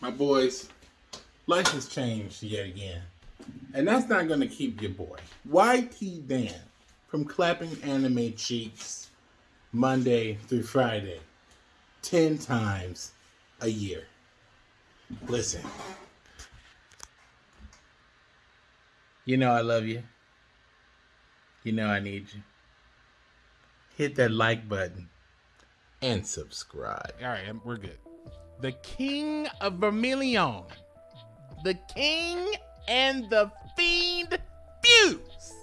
my boys, life has changed yet again. And that's not going to keep your boy, YT Dan, from clapping anime cheeks Monday through Friday 10 times a year. Listen, you know I love you. You know I need you. Hit that like button and subscribe. All right, we're good. The King of Vermilion, the King and the Fiend fuse.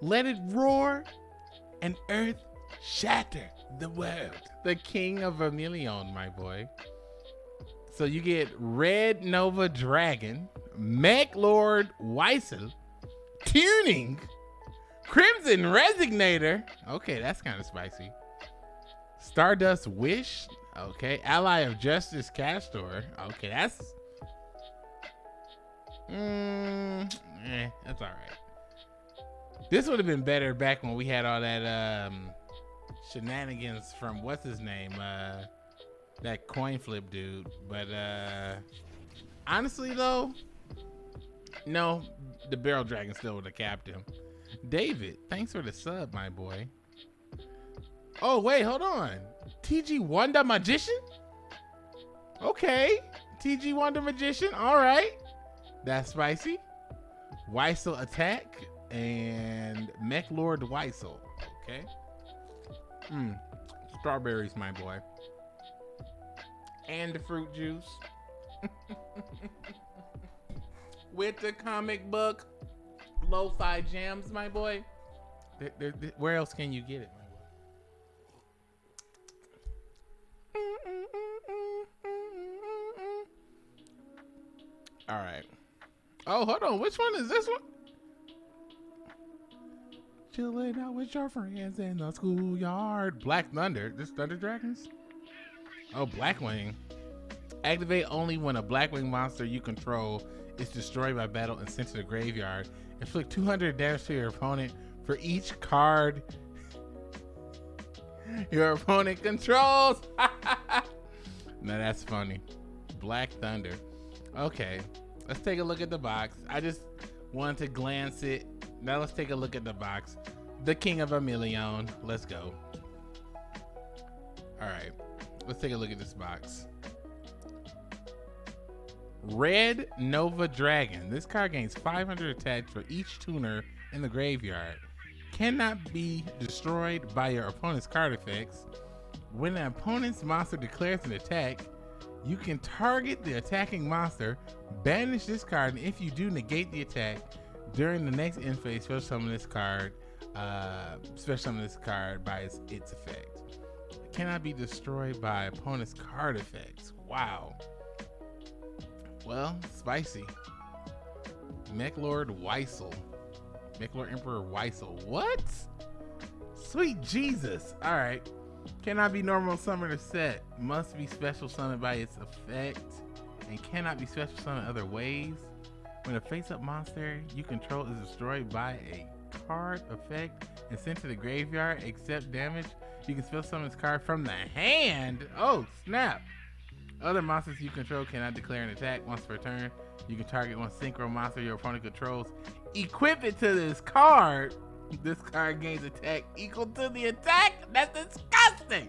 Let it roar and earth shatter the world. The King of Vermilion, my boy. So you get Red Nova Dragon, Mech Lord Weissel, Tuning, Crimson Resonator. Okay, that's kind of spicy. Stardust Wish. Okay. Ally of Justice Castor. Okay, that's. Mm, eh, that's all right. This would have been better back when we had all that um, shenanigans from what's his name, uh, that coin flip dude. But uh, honestly, though, no, the Barrel Dragon still would have capped him. David, thanks for the sub, my boy. Oh, wait, hold on. TG Wonder Magician? Okay. TG Wonder Magician. All right. That's spicy. Wisel Attack and Meklord Wisel. Okay. Hmm. Strawberries, my boy. And the fruit juice. With the comic book lo-fi jams, my boy. Where else can you get it, All right. Oh, hold on. Which one is this one? Chilling out with your friends in the schoolyard. Black Thunder. This Thunder Dragons? Oh, Blackwing. Activate only when a Blackwing monster you control is destroyed by battle and sent to the graveyard. Inflict 200 damage to your opponent for each card your opponent controls. now that's funny. Black Thunder. Okay, let's take a look at the box. I just wanted to glance it. Now let's take a look at the box. The King of Vermilion. Let's go. All right, let's take a look at this box. Red Nova Dragon. This card gains 500 attack for each tuner in the graveyard. Cannot be destroyed by your opponent's card effects. When an opponent's monster declares an attack, you can target the attacking monster, banish this card, and if you do, negate the attack. During the next end phase, special summon this card, uh, special summon this card by its, its effect. It cannot be destroyed by opponent's card effects. Wow. Well, spicy. Mech Lord Weissel. Meklord Emperor Wisel. What? Sweet Jesus. All right. Cannot be normal summoned or set. Must be special summoned by its effect. And cannot be special summoned other ways. When a face-up monster you control is destroyed by a card effect and sent to the graveyard, except damage, you can special summon this card from the hand. Oh, snap. Other monsters you control cannot declare an attack once per turn. You can target one synchro monster your opponent controls. Equip it to this card. This card gains attack equal to the attack. That's disgusting.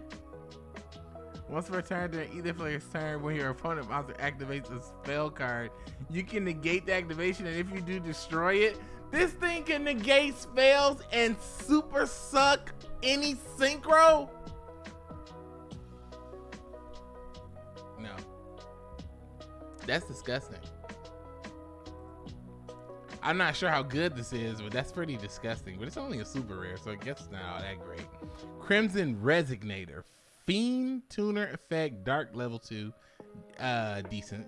Once per turn during either player's turn, when your opponent monster activates a spell card, you can negate the activation, and if you do, destroy it. This thing can negate spells and super suck any synchro. No. That's disgusting. I'm not sure how good this is, but that's pretty disgusting. But it's only a super rare, so I guess not all that great. Crimson Resonator. Fiend Tuner Effect Dark Level 2. Uh, decent.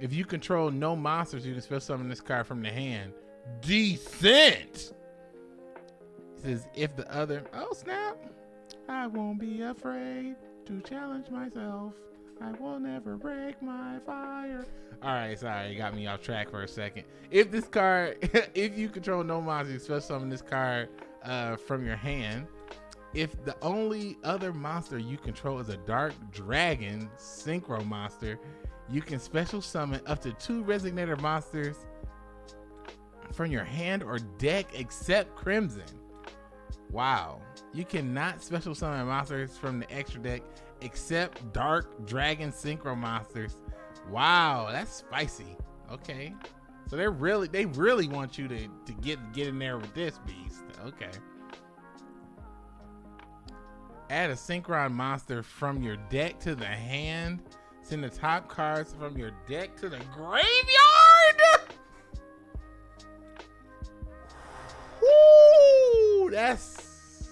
If you control no monsters, you can special summon this card from the hand. Decent! It says, if the other... Oh, snap! I won't be afraid to challenge myself. I will never break my fire. All right, sorry, you got me off track for a second. If this card, if you control no monsters, special summon this card uh, from your hand. If the only other monster you control is a dark dragon synchro monster, You can special summon up to two Resonator monsters from your hand or deck except Crimson. Wow. You cannot special summon monsters from the extra deck except Dark Dragon Synchro monsters. Wow, that's spicy. Okay. So they really they really want you to to get get in there with this beast. Okay. Add a synchron monster from your deck to the hand. Send the top cards from your deck to the graveyard. Woo! That's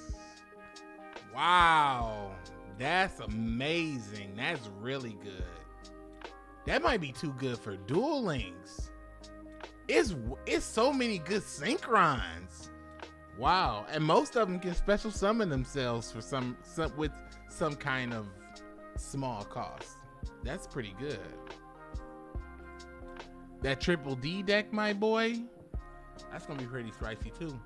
wow. That's amazing. That's really good. That might be too good for Duel Links. It's it's so many good synchrons. Wow, and most of them can special summon themselves for some, some with some kind of small cost. That's pretty good. That triple D deck, my boy, that's gonna be pretty spicy too.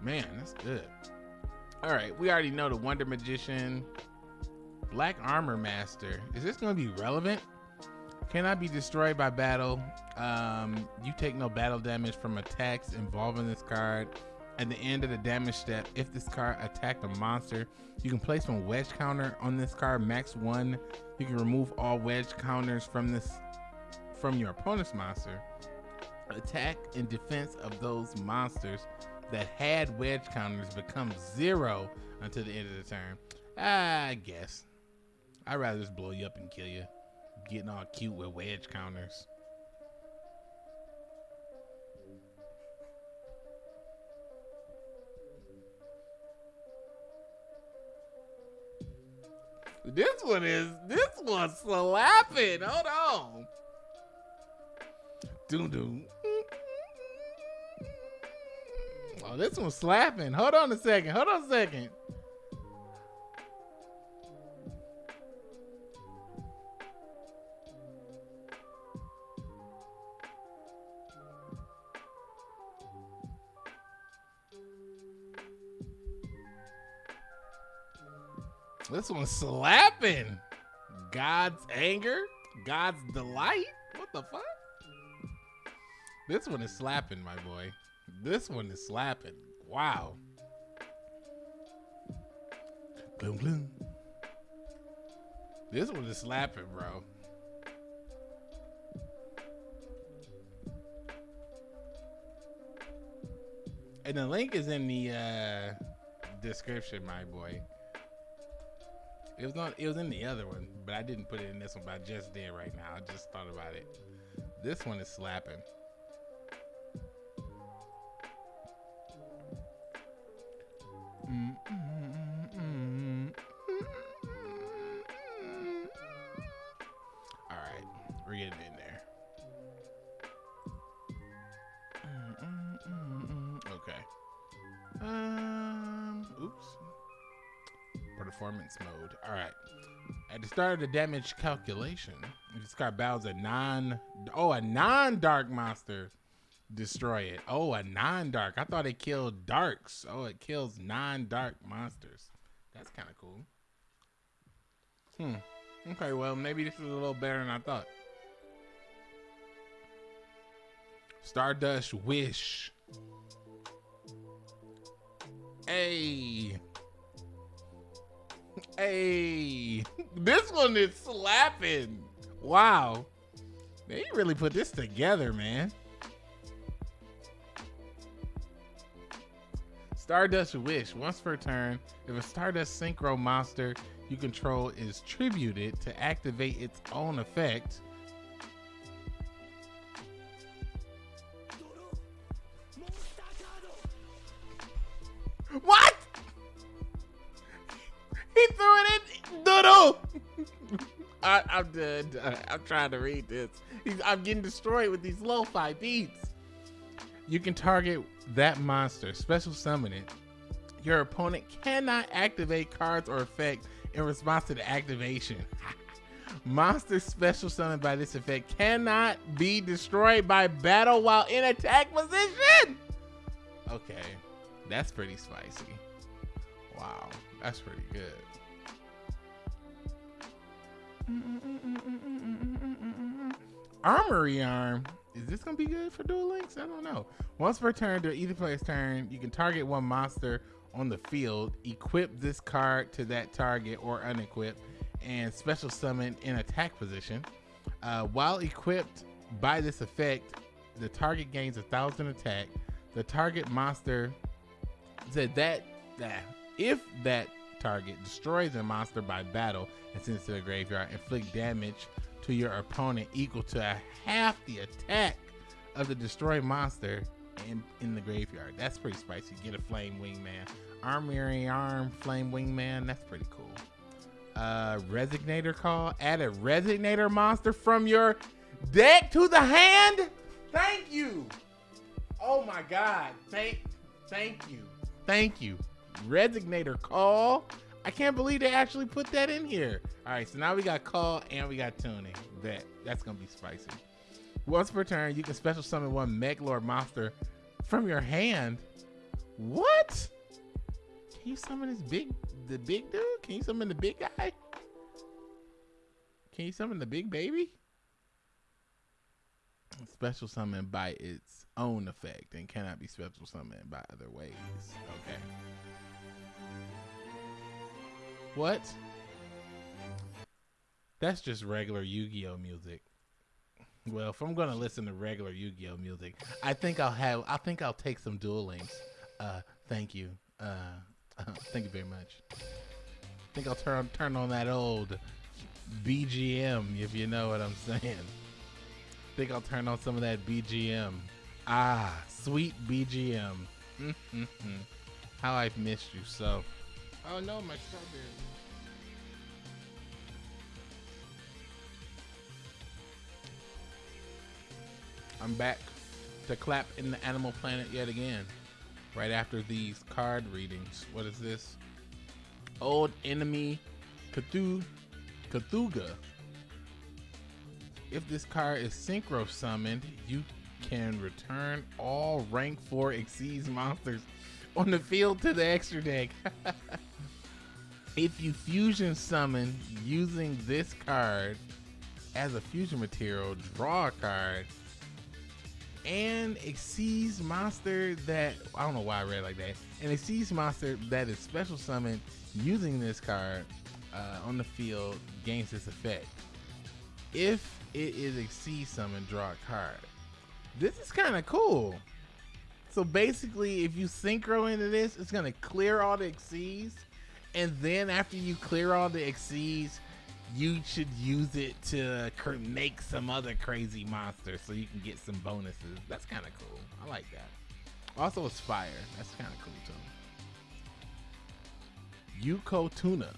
Man, that's good. All right, we already know the Wonder Magician, Black Armor Master. Is this gonna be relevant? Cannot be destroyed by battle. Um, you take no battle damage from attacks involving this card. At the end of the damage step, if this card attacked a monster, you can place one wedge counter on this card, max one. You can remove all wedge counters from this from your opponent's monster. Attack and defense of those monsters that had wedge counters become zero until the end of the turn. I guess. I'd rather just blow you up and kill you. Getting all cute with wedge counters. This one is this one's slapping. Hold on. Doom doom. This one's slapping. Hold on a second. Hold on a second. This one's slapping. God's anger, God's delight. What the fuck? This one is slapping, my boy. This one is slapping. Wow. Gloom, gloom. This one is slapping, bro. And the link is in the uh, description, my boy. It was not. It was in the other one, but I didn't put it in this one. But I just did right now. I just thought about it. This one is slapping. Performance mode. All right. At the start of the damage calculation, this card battles a non oh a non dark monster, destroy it. Oh, a non dark. I thought it killed darks. Oh, it kills non dark monsters. That's kind of cool. Hmm. Okay, well maybe this is a little better than I thought. Stardust Wish. Hey. Hey, this one is slapping. Wow. They really put this together, man. Stardust Wish. Once per turn, if a Stardust Synchro monster you control is tributed to activate its own effect, I, I'm done. I'm trying to read this. I'm getting destroyed with these lo-fi beats. You can target that monster, special summon it. Your opponent cannot activate cards or effects in response to the activation. Monster special summoned by this effect cannot be destroyed by battle while in attack position. Okay, that's pretty spicy. Wow, that's pretty good. Armory Arm. Is this gonna be good for Duel Links? I don't know. Once per turn, during either player's turn, you can target one monster on the field, equip this card to that target or unequip, and special summon in attack position. Uh, while equipped by this effect, the target gains a thousand attack. The target monster said that that if that target destroys a monster by battle and sends to the graveyard, inflict damage to your opponent equal to a half the attack of the destroyed monster in, in the graveyard. That's pretty spicy. Get a flame wingman. Armory arm flame wingman. That's pretty cool. Uh, resonator call. Add a resonator monster from your deck to the hand. Thank you. Oh my god. Thank thank you. Thank you. Resonator call. I can't believe they actually put that in here. All right, so now we got call and we got tuning. That that's gonna be spicy. Once per turn, you can special summon one Meklord monster from your hand. What? Can you summon this big, the big dude? Can you summon the big guy? Can you summon the big baby? Special summon by its own effect and cannot be special summoned by other ways. Okay. What? That's just regular Yu-Gi-Oh music. Well, if I'm gonna listen to regular Yu-Gi-Oh music, I think I'll have. I think I'll take some Duel Links. Uh, thank you. Uh, thank you very much. I think I'll turn turn on that old BGM if you know what I'm saying. I think I'll turn on some of that BGM. Ah, sweet BGM. How I've missed you so. Oh no, my strawberry. I'm back to clap in the Animal Planet yet again. Right after these card readings. What is this? Old Entity Cthugua Cthugua. If this card is synchro summoned, you can return all rank 4 Xyz monsters on the field to the extra deck. if you fusion summon using this card as a fusion material, draw a card and Xyz monster that I don't know why I read like that. And Xyz monster that is special summoned using this card uh, on the field gains this effect. If it is Xyz summon, draw a card. This is kind of cool. So basically, if you synchro into this, it's gonna clear all the Xyz, and then after you clear all the Xyz, you should use it to make some other crazy monsters so you can get some bonuses. That's kind of cool. I like that. Also, it's fire. That's kind of cool too. Yuko Tuna.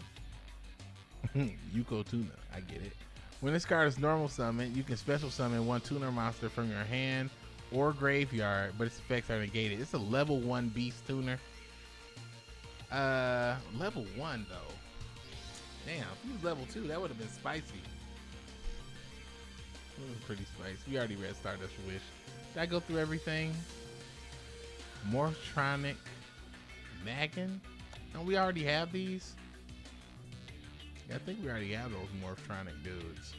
Yuko Tuna. I get it. When this card is normal summon, you can special summon one tuner monster from your hand or graveyard, but its effects are negated. It's a level one beast tuner. Uh, level one though. Damn, if he was level two, that would have been spicy. Pretty spicy. We already read Stardust Wish. Did I go through everything? Morphtronic Maggin? Don't we already have these? I think we already have those Morphtronic dudes.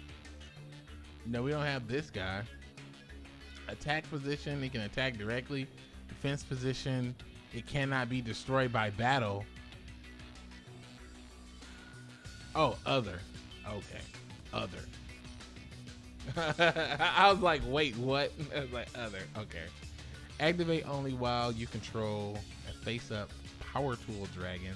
No, we don't have this guy. Attack position, It can attack directly. Defense position, it cannot be destroyed by battle. Oh, other. Okay. Other. I was like, wait, what? I was like, other. Okay. Activate only while you control a face up power tool dragon.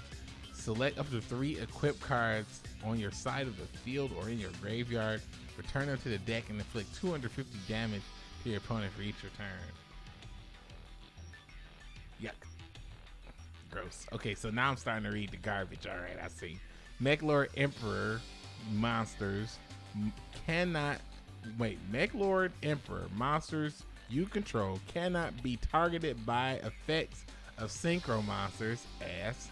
Select up to three equip cards on your side of the field or in your graveyard. Return them to the deck and inflict 250 damage your opponent for each return. Yuck. Gross. Okay, so now I'm starting to read the garbage. All right, I see. Meklord Emperor monsters cannot wait. Meklord Emperor monsters you control cannot be targeted by effects of synchro monsters. Ass.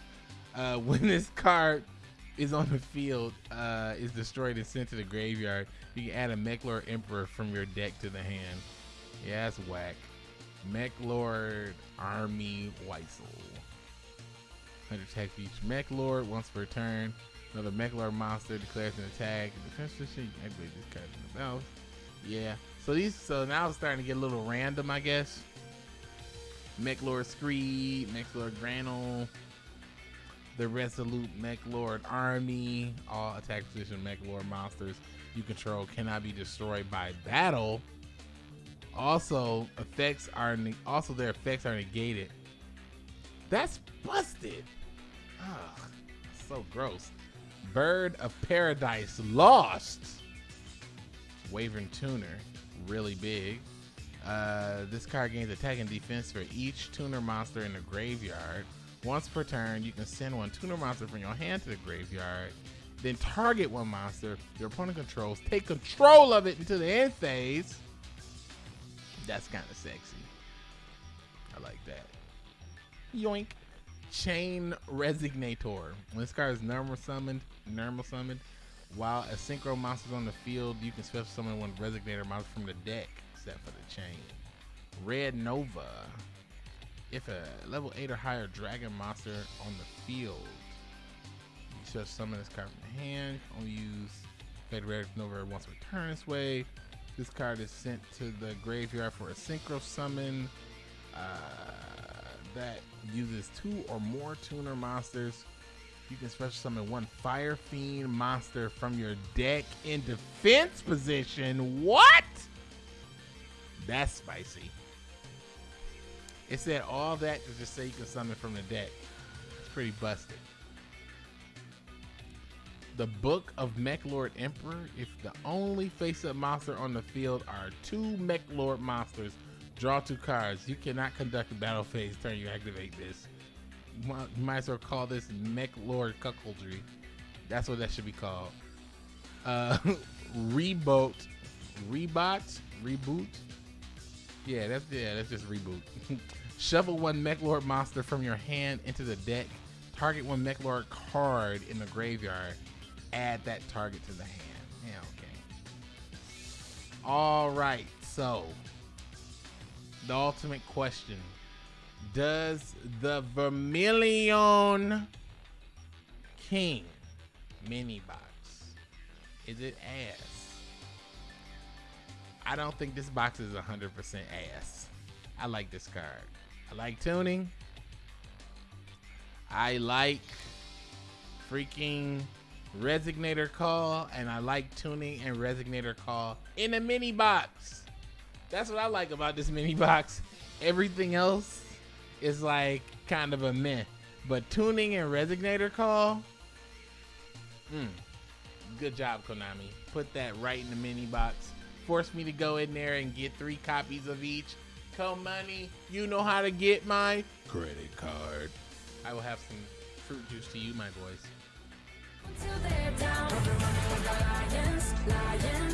Uh, when this card is on the field, uh, is destroyed and sent to the graveyard, you can add a Meklord Emperor from your deck to the hand. Yeah, that's whack. Meklord Army Wisel. 100 attack each Meklord once per turn. Another Meklord monster declares an attack. Defense position, you activate this in the mouth. Yeah. So these so now it's starting to get a little random, I guess. Meklord Screed, Meklord Granel, the Resolute Meklord Army, all attack position Meklord monsters you control cannot be destroyed by battle. Also, effects are also their effects are negated. That's busted. Ugh, so gross. Bird of Paradise lost. Wyvern Tuner, really big. Uh, this card gains attack and defense for each tuner monster in the graveyard. Once per turn, you can send one tuner monster from your hand to the graveyard. Then target one monster your opponent controls. Take control of it until the end phase. That's kind of sexy. I like that. Yoink. Chain Resonator. When this card is normal summoned, normal summoned, while a synchro monster is on the field, you can special summon one Resonator monster from the deck, except for the chain. Red Nova. If a level 8 or higher dragon monster on the field, you special summon this card from the hand. Only use Fade Red Nova once per turn this way. This card is sent to the graveyard for a synchro summon. Uh, that uses two or more tuner monsters. You can special summon one Fire Fiend monster from your deck in defense position. What? That's spicy. It said all that to just say you can summon from the deck. It's pretty busted. The Book of Meklord Emperor. If the only face-up monster on the field are two Meklord monsters Draw two cards. You cannot conduct a battle phase turn you activate this. You might as well call this Mech Lord Cuckoldry. That's what that should be called. Uh, reboot, rebot, reboot. Yeah, that's yeah, that's just reboot. Shuffle one Meklord monster from your hand into the deck. Target one Meklord card in the graveyard. Add that target to the hand. Yeah, okay. All right, so the ultimate question Does the Vermilion King mini box is it ass? I don't think this box is 100% ass. I like this card. I like tuning. I like freaking Resonator Call, and I like tuning and Resonator Call in a mini box. That's what I like about this mini box. Everything else is like kind of a meh. But tuning and resonator call, mm, good job, Konami. Put that right in the mini box. Force me to go in there and get three copies of each. Come money, you know how to get my credit card. I will have some fruit juice to you, my boys. Until they're down, lions, lions.